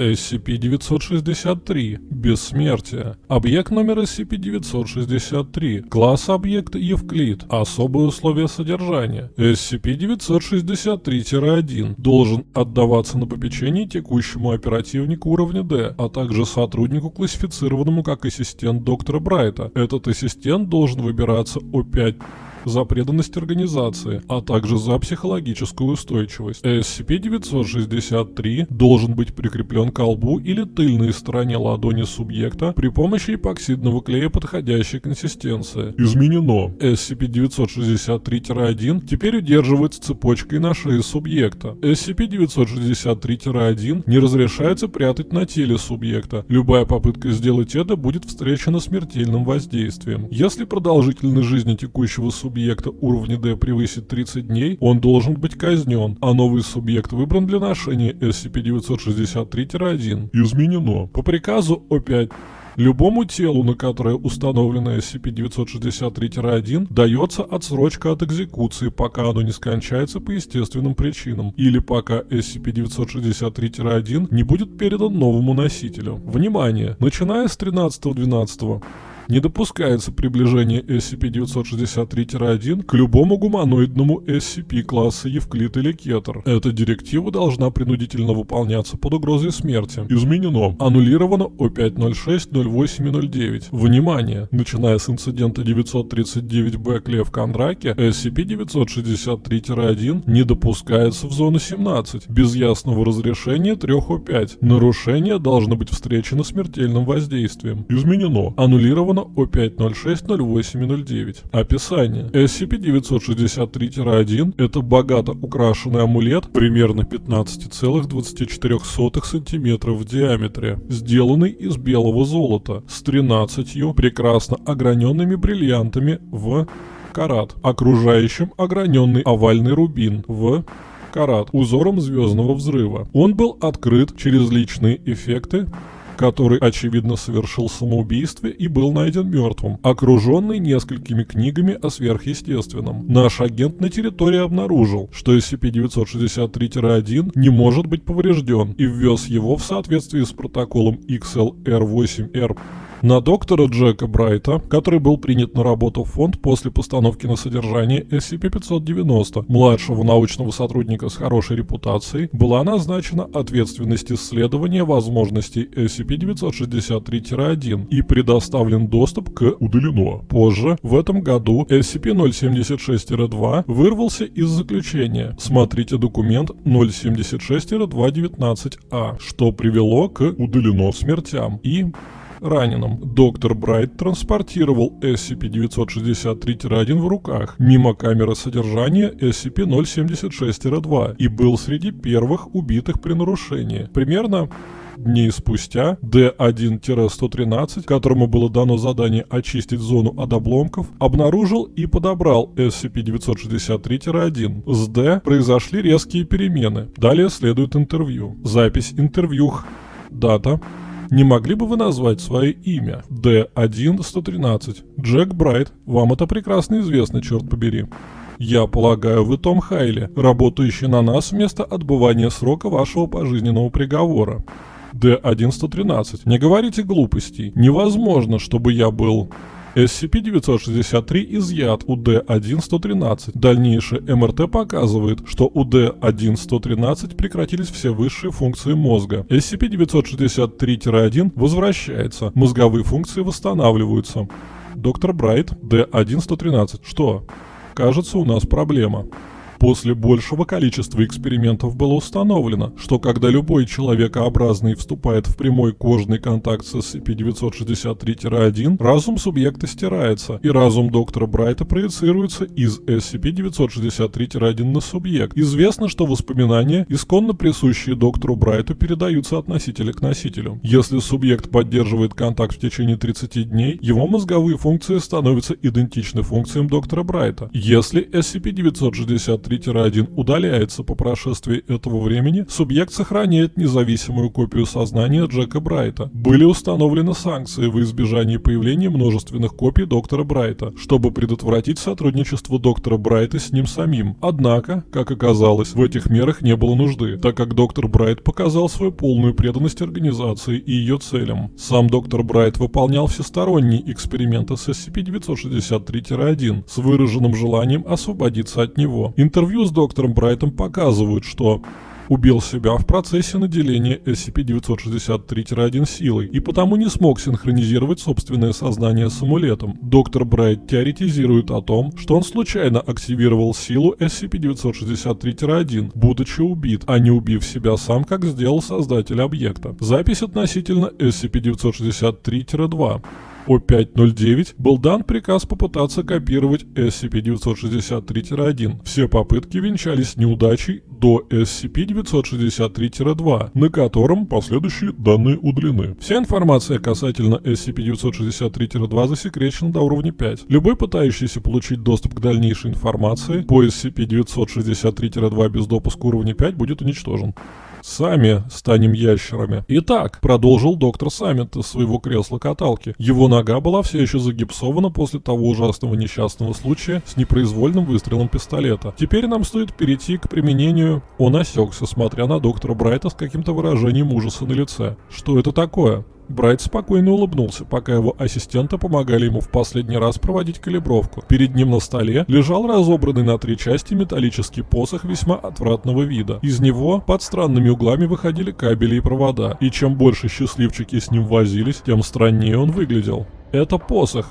SCP-963 – Бессмертие. Объект номер SCP-963. Класс объекта Евклид. Особые условия содержания. SCP-963-1 должен отдаваться на попечение текущему оперативнику уровня D, а также сотруднику, классифицированному как ассистент доктора Брайта. Этот ассистент должен выбираться О5 за преданность организации, а также за психологическую устойчивость. SCP-963 должен быть прикреплен к колбу или тыльной стороне ладони субъекта при помощи эпоксидного клея подходящей консистенции. Изменено. SCP-963-1 теперь удерживается цепочкой на шее субъекта. SCP-963-1 не разрешается прятать на теле субъекта. Любая попытка сделать это будет встречена смертельным воздействием. Если продолжительность жизни текущего субъекта субъекта уровня D превысит 30 дней, он должен быть казнен, а новый субъект выбран для ношения SCP-963-1. Изменено. По приказу О5 Любому телу, на которое установлено SCP-963-1, дается отсрочка от экзекуции, пока оно не скончается по естественным причинам, или пока SCP-963-1 не будет передан новому носителю. Внимание! Начиная с 13.12 не допускается приближение SCP-963-1 к любому гуманоидному SCP класса Евклид или Кетер. Эта директива должна принудительно выполняться под угрозой смерти. Изменено. Аннулировано О506-08-09. Внимание! Начиная с инцидента 939-Б Клев Кондраке, SCP-963-1 не допускается в зону 17 без ясного разрешения 3 О5. Нарушение должно быть встречено смертельным воздействием. Изменено. Аннулировано Романа О5060809. Описание. SCP-963-1 – это богато украшенный амулет примерно 15,24 см в диаметре, сделанный из белого золота с 13 прекрасно ограненными бриллиантами в карат, окружающим ограненный овальный рубин в карат узором звездного взрыва. Он был открыт через личные эффекты который, очевидно, совершил самоубийство и был найден мертвым, окруженный несколькими книгами о сверхъестественном. Наш агент на территории обнаружил, что SCP-963-1 не может быть поврежден и ввез его в соответствии с протоколом XLR-8R на доктора Джека Брайта, который был принят на работу в фонд после постановки на содержание SCP-590, младшего научного сотрудника с хорошей репутацией, была назначена ответственность исследования возможностей SCP-963-1 и предоставлен доступ к удалено. Позже, в этом году, SCP-076-2 вырвался из заключения. Смотрите документ 076-219А, что привело к удалено смертям и раненым. Доктор Брайт транспортировал SCP-963-1 в руках мимо камеры содержания SCP-076-2 и был среди первых убитых при нарушении. Примерно дней спустя D1-113, которому было дано задание очистить зону от обломков, обнаружил и подобрал SCP-963-1. С D произошли резкие перемены. Далее следует интервью. Запись интервью. Дата не могли бы вы назвать свое имя? Д1-113. Джек Брайт. Вам это прекрасно известно, черт побери. Я полагаю, вы Том Хайли, работающий на нас вместо отбывания срока вашего пожизненного приговора. Д1-113. Не говорите глупостей. Невозможно, чтобы я был... SCP-963 изъят у D1-113. Дальнейшее МРТ показывает, что у D1-113 прекратились все высшие функции мозга. SCP-963-1 возвращается, мозговые функции восстанавливаются. Доктор Брайт, D1-113. Что? Кажется, у нас проблема. После большего количества экспериментов было установлено, что когда любой человекообразный вступает в прямой кожный контакт с SCP-963-1, разум субъекта стирается, и разум доктора Брайта проецируется из SCP-963-1 на субъект. Известно, что воспоминания, исконно присущие доктору Брайту, передаются от носителя к носителю. Если субъект поддерживает контакт в течение 30 дней, его мозговые функции становятся идентичны функциям доктора Брайта. Если SCP-963 SCP-263-1 удаляется по прошествии этого времени, субъект сохраняет независимую копию сознания Джека Брайта. Были установлены санкции в избежании появления множественных копий доктора Брайта, чтобы предотвратить сотрудничество доктора Брайта с ним самим. Однако, как оказалось, в этих мерах не было нужды, так как доктор Брайт показал свою полную преданность организации и ее целям. Сам доктор Брайт выполнял всесторонние эксперименты с SCP-963-1 с выраженным желанием освободиться от него. Интервью с доктором Брайтом показывают, что убил себя в процессе наделения SCP-963-1 силой и потому не смог синхронизировать собственное сознание с амулетом. Доктор Брайт теоретизирует о том, что он случайно активировал силу SCP-963-1, будучи убит, а не убив себя сам, как сделал создатель объекта. Запись относительно SCP-963-2. О509 был дан приказ попытаться копировать SCP-963-1. Все попытки венчались неудачей до SCP-963-2, на котором последующие данные удалены. Вся информация касательно SCP-963-2 засекречена до уровня 5. Любой пытающийся получить доступ к дальнейшей информации по SCP-963-2 без допуска уровня 5 будет уничтожен. Сами станем ящерами. Итак, продолжил доктор Саммит из своего кресла-каталки. Его нога была все еще загипсована после того ужасного несчастного случая с непроизвольным выстрелом пистолета. Теперь нам стоит перейти к применению... Он осекся, смотря на доктора Брайта с каким-то выражением ужаса на лице. Что это такое? Брайт спокойно улыбнулся, пока его ассистенты помогали ему в последний раз проводить калибровку. Перед ним на столе лежал разобранный на три части металлический посох весьма отвратного вида. Из него под странными углами выходили кабели и провода, и чем больше счастливчики с ним возились, тем страннее он выглядел. Это посох.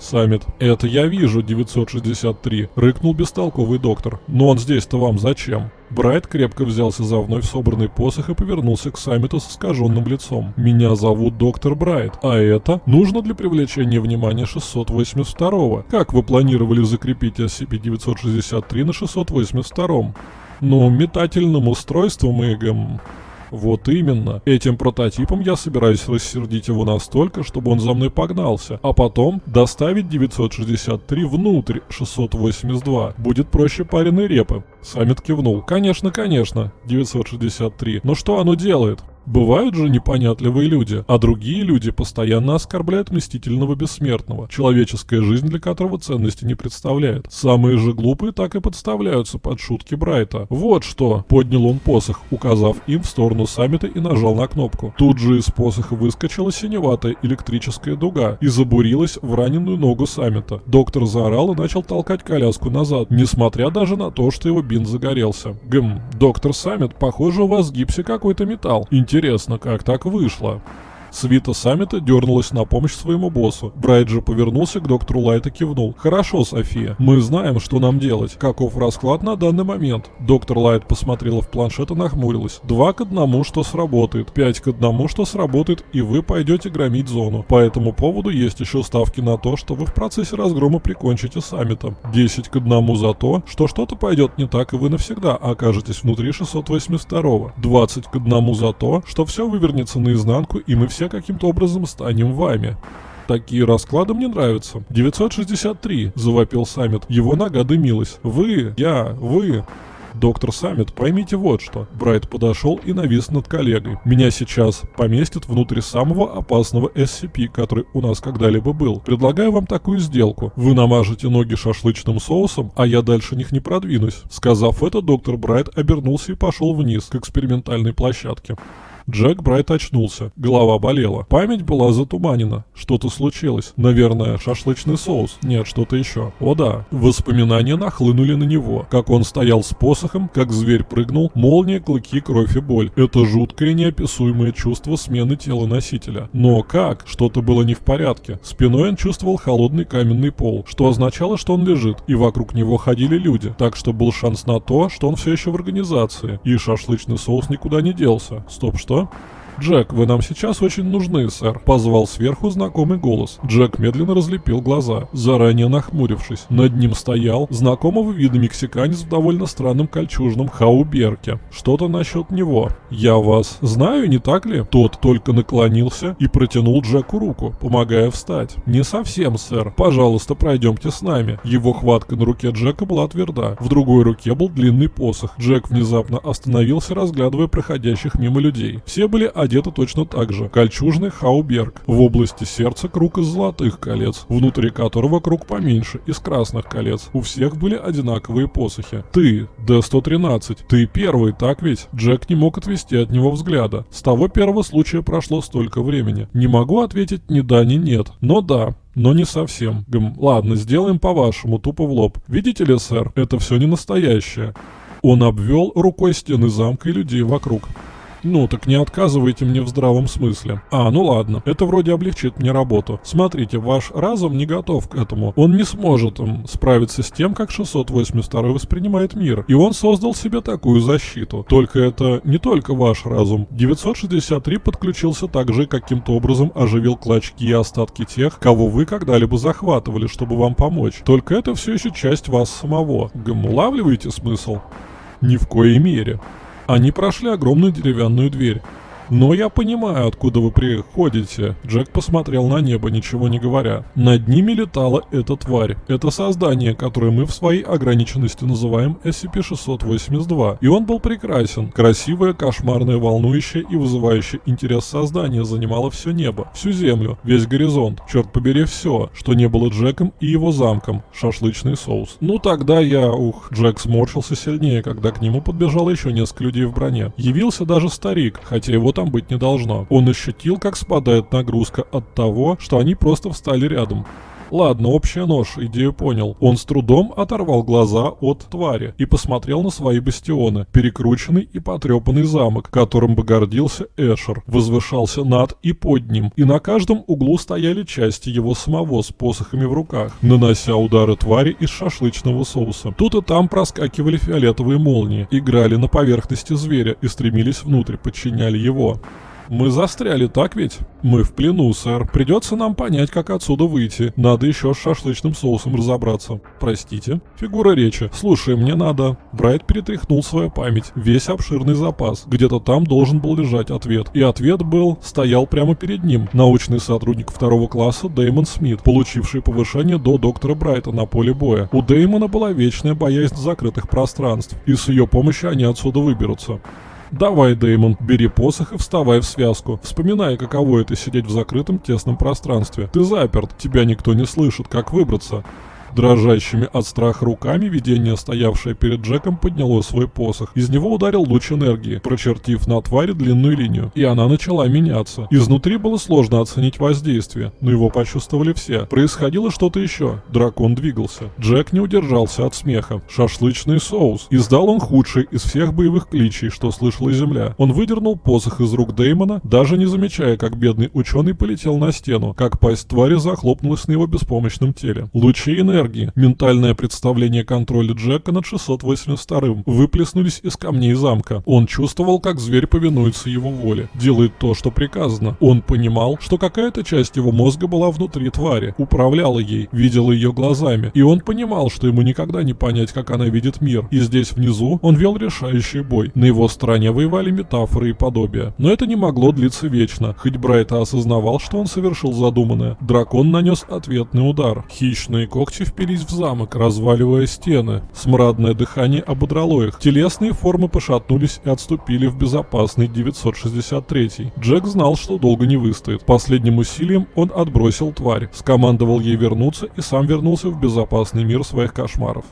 Саммит. «Это я вижу, 963», — рыкнул бестолковый доктор. «Но он здесь-то вам зачем?» Брайт крепко взялся за вновь собранный посох и повернулся к Саммиту с искаженным лицом. «Меня зовут доктор Брайт, а это нужно для привлечения внимания 682-го. Как вы планировали закрепить SCP-963 на 682-м?» «Ну, метательным устройством и, вот именно. Этим прототипом я собираюсь рассердить его настолько, чтобы он за мной погнался, а потом доставить 963 внутрь 682. Будет проще пареной репы. Саммит кивнул. Конечно, конечно, 963. Но что оно делает? Бывают же непонятливые люди, а другие люди постоянно оскорбляют мстительного бессмертного, человеческая жизнь для которого ценности не представляет. Самые же глупые так и подставляются под шутки Брайта. Вот что, поднял он посох, указав им в сторону саммита и нажал на кнопку. Тут же из посоха выскочила синеватая электрическая дуга и забурилась в раненую ногу саммита. Доктор заорал и начал толкать коляску назад, несмотря даже на то, что его бинт загорелся. Гм, доктор Саммит, похоже у вас в гипсе какой-то металл. Интересно Интересно, как так вышло? Свита Саммита дернулась на помощь своему боссу. Брайт же повернулся к доктору Лайт и кивнул. «Хорошо, София. Мы знаем, что нам делать. Каков расклад на данный момент?» Доктор Лайт посмотрела в планшет и нахмурилась. «Два к одному, что сработает. Пять к одному, что сработает, и вы пойдете громить зону. По этому поводу есть еще ставки на то, что вы в процессе разгрома прикончите Саммита. Десять к одному за то, что что-то пойдет не так, и вы навсегда окажетесь внутри 682-го. 20 к одному за то, что все вывернется наизнанку, и мы все все каким-то образом станем вами. Такие расклады мне нравятся. 963, завопил Саммит. Его нога дымилась. Вы, я, вы. Доктор Саммит, поймите вот что. Брайт подошел и навис над коллегой. Меня сейчас поместят внутрь самого опасного SCP, который у нас когда-либо был. Предлагаю вам такую сделку. Вы намажете ноги шашлычным соусом, а я дальше них не продвинусь. Сказав это, доктор Брайт обернулся и пошел вниз к экспериментальной площадке. Джек Брайт очнулся. Голова болела. Память была затуманена. Что-то случилось. Наверное, шашлычный соус. Нет, что-то еще. О да. Воспоминания нахлынули на него. Как он стоял с посохом, как зверь прыгнул, молния, клыки, кровь и боль. Это жуткое неописуемое чувство смены тела носителя. Но как? Что-то было не в порядке. Спиной он чувствовал холодный каменный пол, что означало, что он лежит, и вокруг него ходили люди. Так что был шанс на то, что он все еще в организации. И шашлычный соус никуда не делся. Стоп, что? 있고요. «Джек, вы нам сейчас очень нужны, сэр», — позвал сверху знакомый голос. Джек медленно разлепил глаза, заранее нахмурившись. Над ним стоял знакомого вида мексиканец в довольно странном кольчужном хауберке. Что-то насчет него. «Я вас знаю, не так ли?» Тот только наклонился и протянул Джеку руку, помогая встать. «Не совсем, сэр. Пожалуйста, пройдемте с нами». Его хватка на руке Джека была тверда. В другой руке был длинный посох. Джек внезапно остановился, разглядывая проходящих мимо людей. Все были одеты точно так же. Кольчужный хауберг. В области сердца круг из золотых колец, внутри которого круг поменьше, из красных колец. У всех были одинаковые посохи. «Ты, Д-113, ты первый, так ведь?» Джек не мог отвести от него взгляда. С того первого случая прошло столько времени. Не могу ответить ни да, ни нет. Но да, но не совсем. Гм, ладно, сделаем по-вашему, тупо в лоб. Видите ли, сэр, это все не настоящее. Он обвел рукой стены замка и людей вокруг. Ну, так не отказывайте мне в здравом смысле. А, ну ладно, это вроде облегчит мне работу. Смотрите, ваш разум не готов к этому. Он не сможет um, справиться с тем, как 682 воспринимает мир. И он создал себе такую защиту. Только это не только ваш разум. 963 подключился также каким-то образом оживил клочки и остатки тех, кого вы когда-либо захватывали, чтобы вам помочь. Только это все еще часть вас самого. Гм, улавливаете смысл? Ни в коей мере. Они прошли огромную деревянную дверь. «Но я понимаю, откуда вы приходите». Джек посмотрел на небо, ничего не говоря. Над ними летала эта тварь. Это создание, которое мы в своей ограниченности называем SCP-682. И он был прекрасен. Красивое, кошмарное, волнующее и вызывающее интерес создание занимало все небо, всю землю, весь горизонт. Черт побери, все, что не было Джеком и его замком. Шашлычный соус. Ну тогда я... Ух, Джек сморщился сильнее, когда к нему подбежало еще несколько людей в броне. Явился даже старик, хотя его там быть не должно. Он ощутил, как спадает нагрузка от того, что они просто встали рядом. Ладно, общая нож, идею понял. Он с трудом оторвал глаза от твари и посмотрел на свои бастионы. Перекрученный и потрепанный замок, которым бы гордился Эшер, возвышался над и под ним, и на каждом углу стояли части его самого с посохами в руках, нанося удары твари из шашлычного соуса. Тут и там проскакивали фиолетовые молнии, играли на поверхности зверя и стремились внутрь, подчиняли его. Мы застряли, так ведь? Мы в плену, сэр. Придется нам понять, как отсюда выйти. Надо еще с шашлычным соусом разобраться. Простите. Фигура речи. Слушай, мне надо. Брайт перетряхнул свою память. Весь обширный запас. Где-то там должен был лежать ответ. И ответ был, стоял прямо перед ним. Научный сотрудник второго класса Дэймон Смит, получивший повышение до доктора Брайта на поле боя. У Дэймона была вечная боязнь закрытых пространств. И с ее помощью они отсюда выберутся. Давай, Деймон, бери посох и вставай в связку. Вспоминай, каково это сидеть в закрытом тесном пространстве. Ты заперт, тебя никто не слышит, как выбраться. Дрожащими от страха руками видение, стоявшее перед Джеком, подняло свой посох. Из него ударил луч энергии, прочертив на твари длинную линию, и она начала меняться. Изнутри было сложно оценить воздействие, но его почувствовали все. Происходило что-то еще. Дракон двигался. Джек не удержался от смеха. Шашлычный соус. Издал он худший из всех боевых кличей, что слышала Земля. Он выдернул посох из рук Деймона, даже не замечая, как бедный ученый полетел на стену, как пасть твари захлопнулась на его беспомощном теле. Лучи энергии энергии. Ментальное представление контроля Джека над 682-м выплеснулись из камней замка. Он чувствовал, как зверь повинуется его воле, делает то, что приказано. Он понимал, что какая-то часть его мозга была внутри твари, управляла ей, видела ее глазами. И он понимал, что ему никогда не понять, как она видит мир. И здесь внизу он вел решающий бой. На его стороне воевали метафоры и подобия. Но это не могло длиться вечно. Хоть Брайта осознавал, что он совершил задуманное. Дракон нанес ответный удар. Хищные когти впились в замок, разваливая стены. Смрадное дыхание ободрало их. Телесные формы пошатнулись и отступили в безопасный 963. Джек знал, что долго не выстоит. Последним усилием он отбросил тварь, скомандовал ей вернуться и сам вернулся в безопасный мир своих кошмаров.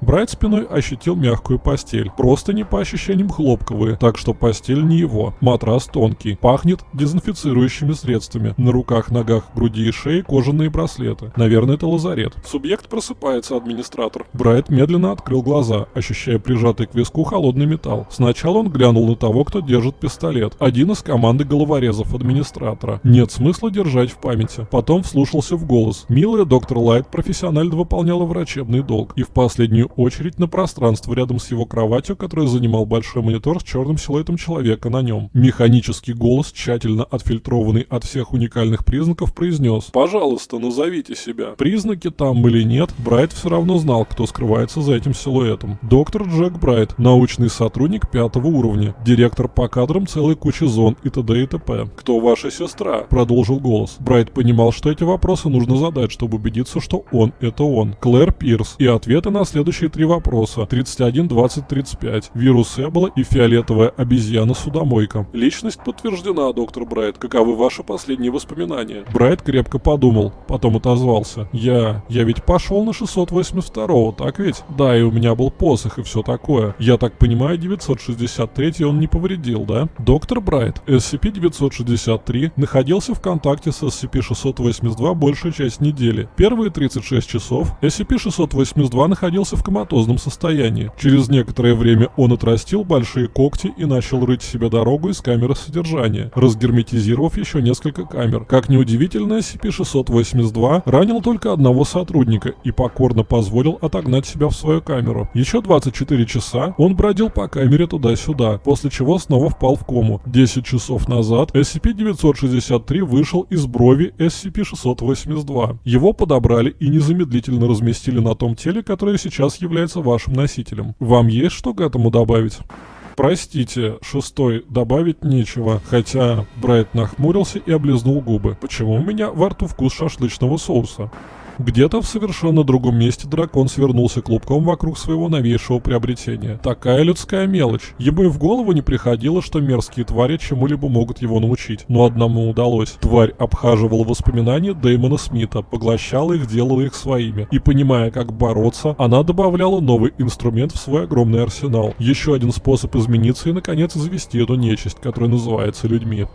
Брайт спиной ощутил мягкую постель. Просто не по ощущениям хлопковые, так что постель не его. Матрас тонкий. Пахнет дезинфицирующими средствами. На руках, ногах, груди и шее кожаные браслеты. Наверное, это лазарет. Субъект просыпается, администратор. Брайт медленно открыл глаза, ощущая прижатый к виску холодный металл. Сначала он глянул на того, кто держит пистолет. Один из команды головорезов администратора. Нет смысла держать в памяти. Потом вслушался в голос. Милая доктор Лайт профессионально выполняла врачебный долг и в последнюю очередь на пространство рядом с его кроватью, которое занимал большой монитор с черным силуэтом человека на нем. Механический голос, тщательно отфильтрованный от всех уникальных признаков, произнес «Пожалуйста, назовите себя». Признаки там или нет, Брайт все равно знал, кто скрывается за этим силуэтом. Доктор Джек Брайт, научный сотрудник пятого уровня, директор по кадрам целой кучи зон и т.д. и т.п. «Кто ваша сестра?» – продолжил голос. Брайт понимал, что эти вопросы нужно задать, чтобы убедиться, что он – это он. Клэр Пирс. И ответы на следующие три вопроса. 31, 20, 35. Вирус Эбола и фиолетовая обезьяна-судомойка. Личность подтверждена, доктор Брайт. Каковы ваши последние воспоминания? Брайт крепко подумал, потом отозвался. Я... я ведь пошел на 682-го, так ведь? Да, и у меня был посох и все такое. Я так понимаю, 963 он не повредил, да? Доктор Брайт, SCP-963 находился в контакте с SCP-682 большую часть недели. Первые 36 часов SCP-682 находился в коматозном состоянии. Через некоторое время он отрастил большие когти и начал рыть себе дорогу из камеры содержания, разгерметизировав еще несколько камер. Как неудивительно, SCP-682 ранил только одного сотрудника и покорно позволил отогнать себя в свою камеру. Еще 24 часа он бродил по камере туда-сюда, после чего снова впал в кому. 10 часов назад SCP-963 вышел из брови SCP-682. Его подобрали и незамедлительно разместили на том теле, которое сейчас является вашим носителем. Вам есть что к этому добавить? Простите, шестой, добавить нечего. Хотя Брайт нахмурился и облизнул губы. Почему у меня во рту вкус шашлычного соуса? Где-то в совершенно другом месте дракон свернулся клубком вокруг своего новейшего приобретения. Такая людская мелочь. Ему и в голову не приходило, что мерзкие твари чему-либо могут его научить. Но одному удалось. Тварь обхаживала воспоминания Дэймона Смита, поглощала их, делала их своими. И понимая, как бороться, она добавляла новый инструмент в свой огромный арсенал. Еще один способ измениться и, наконец, завести эту нечисть, которая называется людьми.